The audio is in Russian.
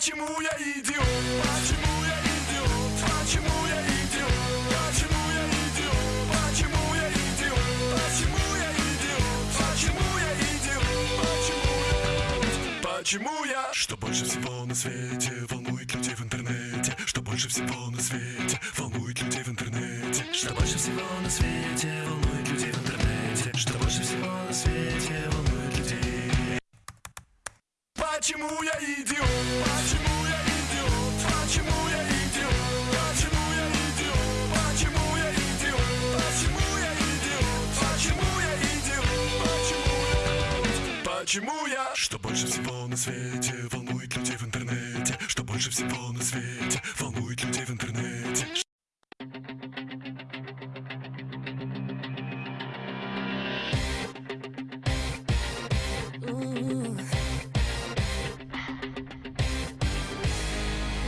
Почему я идиот? Почему я идиот? Почему я идиот? Почему я идиот? Почему я идиот? Почему я идиот? Почему я идиот? Почему я? Почему я? Что больше всего на свете волнует людей в интернете? Что больше всего на свете волнует людей в интернете? Что больше всего на свете волнует людей в интернете? Что Почему я идиот? Почему я идиот? Почему я идиот? Почему я идиот? Почему я идиот? Почему я идиот? Почему я идиот? Почему я? Что больше всего на свете волнует людей в интернете? Что больше всего на свете волнует людей в интернете?